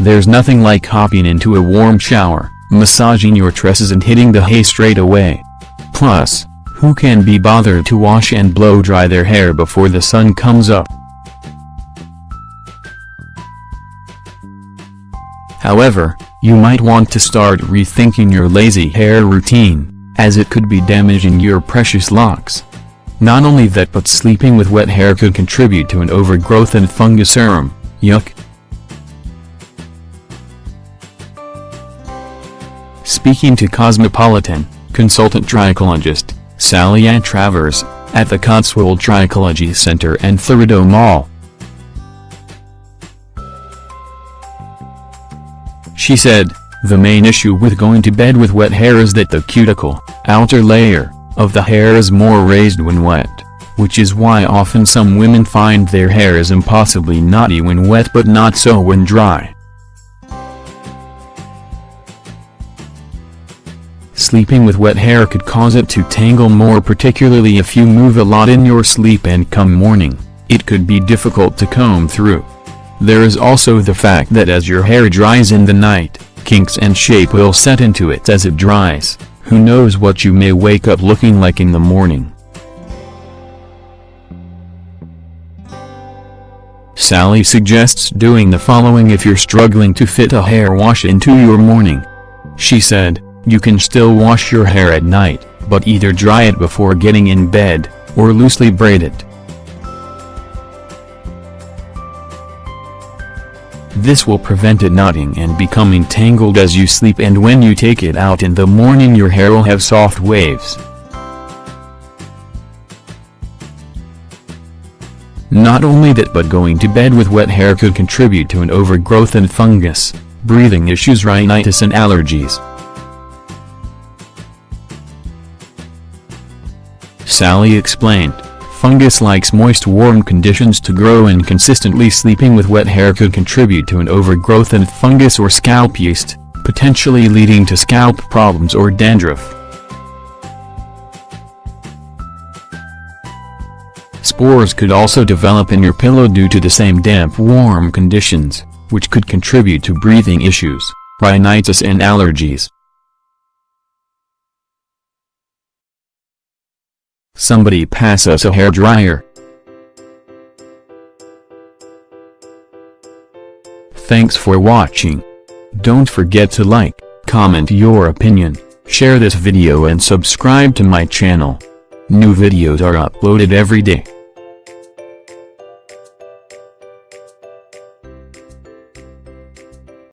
There's nothing like hopping into a warm shower, massaging your tresses and hitting the hay straight away. Plus, who can be bothered to wash and blow dry their hair before the sun comes up? However, you might want to start rethinking your lazy hair routine, as it could be damaging your precious locks. Not only that but sleeping with wet hair could contribute to an overgrowth and fungus serum, yuck. Speaking to Cosmopolitan, consultant trichologist, Sally Ann Travers, at the Cotswold Trichology Center and Thurido Mall. She said, the main issue with going to bed with wet hair is that the cuticle, outer layer, of the hair is more raised when wet, which is why often some women find their hair is impossibly knotty when wet but not so when dry. Sleeping with wet hair could cause it to tangle more particularly if you move a lot in your sleep and come morning, it could be difficult to comb through. There is also the fact that as your hair dries in the night, kinks and shape will set into it as it dries, who knows what you may wake up looking like in the morning. Sally suggests doing the following if you're struggling to fit a hair wash into your morning. She said, you can still wash your hair at night, but either dry it before getting in bed, or loosely braid it. This will prevent it knotting and becoming tangled as you sleep and when you take it out in the morning your hair will have soft waves. Not only that but going to bed with wet hair could contribute to an overgrowth and fungus, breathing issues rhinitis and allergies. Sally explained. Fungus likes moist warm conditions to grow and consistently sleeping with wet hair could contribute to an overgrowth and fungus or scalp yeast, potentially leading to scalp problems or dandruff. Spores could also develop in your pillow due to the same damp-warm conditions, which could contribute to breathing issues, rhinitis and allergies. Somebody pass us a hair dryer. Thanks for watching. Don't forget to like, comment your opinion, share this video and subscribe to my channel. New videos are uploaded every day.